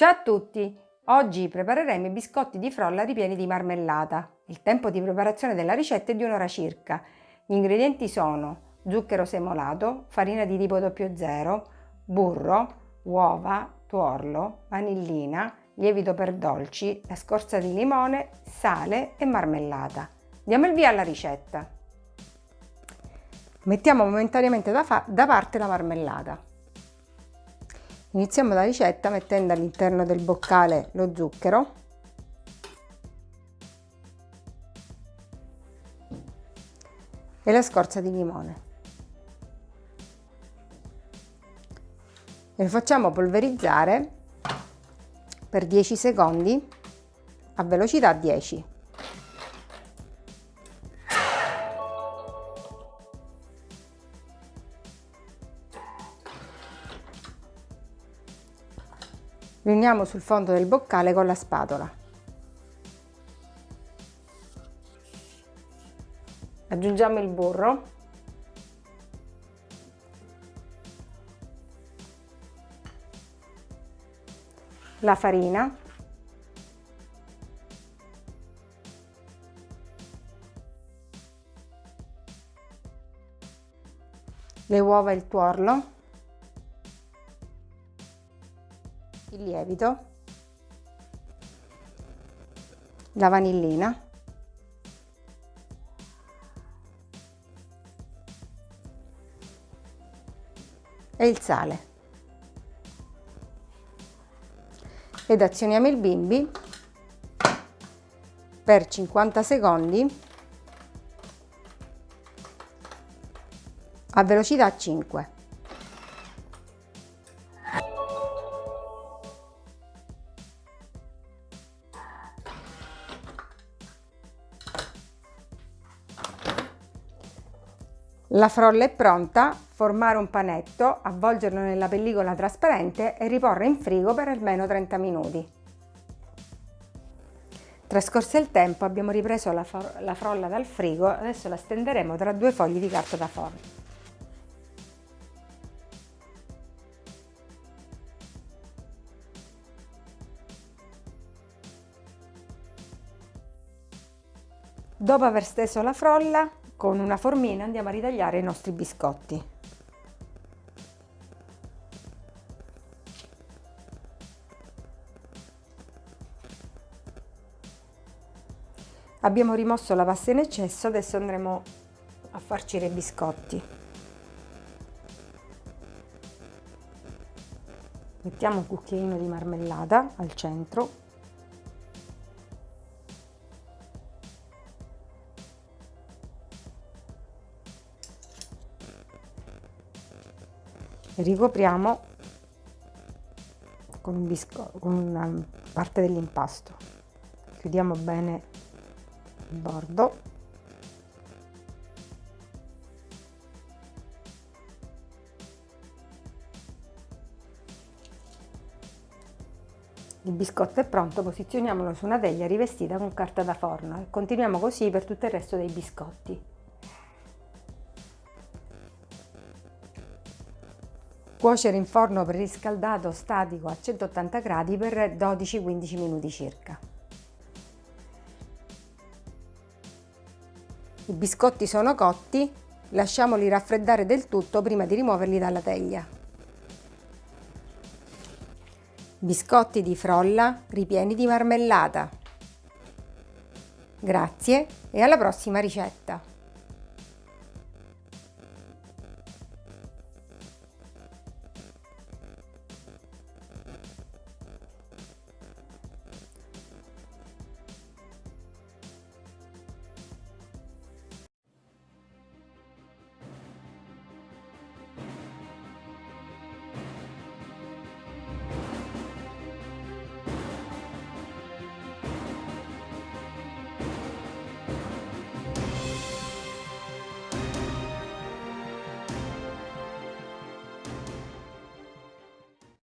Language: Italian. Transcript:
Ciao a tutti! Oggi prepareremo i biscotti di frolla ripieni di marmellata. Il tempo di preparazione della ricetta è di un'ora circa. Gli ingredienti sono zucchero semolato, farina di tipo 00, burro, uova, tuorlo, vanillina, lievito per dolci, la scorza di limone, sale e marmellata. Diamo il via alla ricetta. Mettiamo momentaneamente da, da parte la marmellata. Iniziamo la ricetta mettendo all'interno del boccale lo zucchero e la scorza di limone. E lo facciamo polverizzare per 10 secondi a velocità 10. Riuniamo sul fondo del boccale con la spatola. Aggiungiamo il burro. La farina. Le uova e il tuorlo. Il lievito, la vanillina, e il sale. Ed azioniamo il bimbi per 50 secondi a velocità 5. La frolla è pronta, formare un panetto, avvolgerlo nella pellicola trasparente e riporre in frigo per almeno 30 minuti. Trascorso il tempo abbiamo ripreso la, la frolla dal frigo, adesso la stenderemo tra due fogli di carta da forno. Dopo aver steso la frolla, con una formina andiamo a ritagliare i nostri biscotti. Abbiamo rimosso la pasta in eccesso, adesso andremo a farcire i biscotti. Mettiamo un cucchiaino di marmellata al centro ricopriamo con, un con una parte dell'impasto chiudiamo bene il bordo Il biscotto è pronto, posizioniamolo su una teglia rivestita con carta da forno e continuiamo così per tutto il resto dei biscotti. Cuocere in forno preriscaldato statico a 180 gradi per 12-15 minuti circa. I biscotti sono cotti, lasciamoli raffreddare del tutto prima di rimuoverli dalla teglia. Biscotti di frolla ripieni di marmellata. Grazie e alla prossima ricetta!